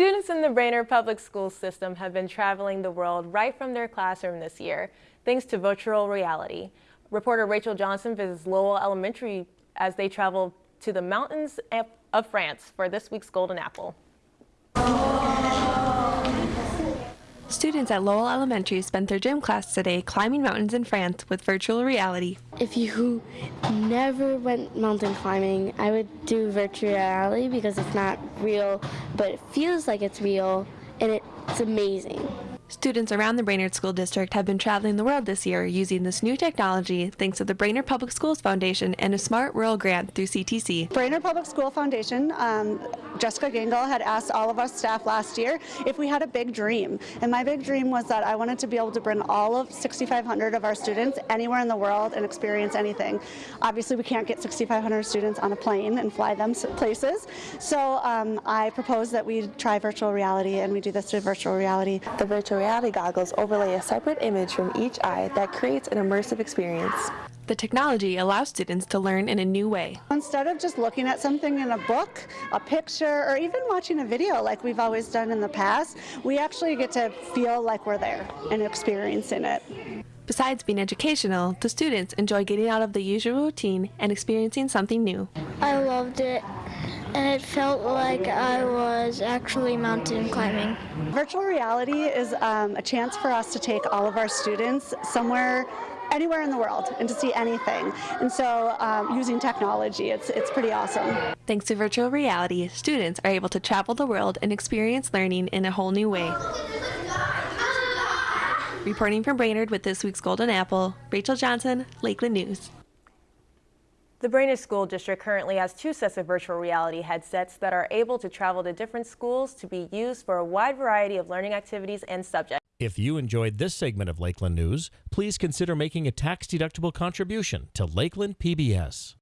Students in the Brainerd Public School System have been traveling the world right from their classroom this year, thanks to virtual reality. Reporter Rachel Johnson visits Lowell Elementary as they travel to the mountains of France for this week's Golden Apple. Students at Lowell Elementary spent their gym class today climbing mountains in France with virtual reality. If you never went mountain climbing, I would do virtual reality because it's not real, but it feels like it's real and it's amazing. Students around the Brainerd School District have been traveling the world this year using this new technology thanks to the Brainerd Public Schools Foundation and a Smart Rural grant through CTC. Brainerd Public School Foundation, um, Jessica Gangle had asked all of us staff last year if we had a big dream. And my big dream was that I wanted to be able to bring all of 6,500 of our students anywhere in the world and experience anything. Obviously, we can't get 6,500 students on a plane and fly them places. So um, I proposed that we try virtual reality and we do this through virtual reality. The virtual reality goggles overlay a separate image from each eye that creates an immersive experience. The technology allows students to learn in a new way. Instead of just looking at something in a book, a picture, or even watching a video like we've always done in the past, we actually get to feel like we're there and experiencing it. Besides being educational, the students enjoy getting out of the usual routine and experiencing something new. I loved it and it felt like I was actually mountain climbing. Virtual reality is um, a chance for us to take all of our students somewhere anywhere in the world and to see anything. And so um, using technology, it's, it's pretty awesome. Thanks to virtual reality, students are able to travel the world and experience learning in a whole new way. Reporting from Brainerd with this week's Golden Apple, Rachel Johnson, Lakeland News. The Brainerd School District currently has two sets of virtual reality headsets that are able to travel to different schools to be used for a wide variety of learning activities and subjects. If you enjoyed this segment of Lakeland News, please consider making a tax-deductible contribution to Lakeland PBS.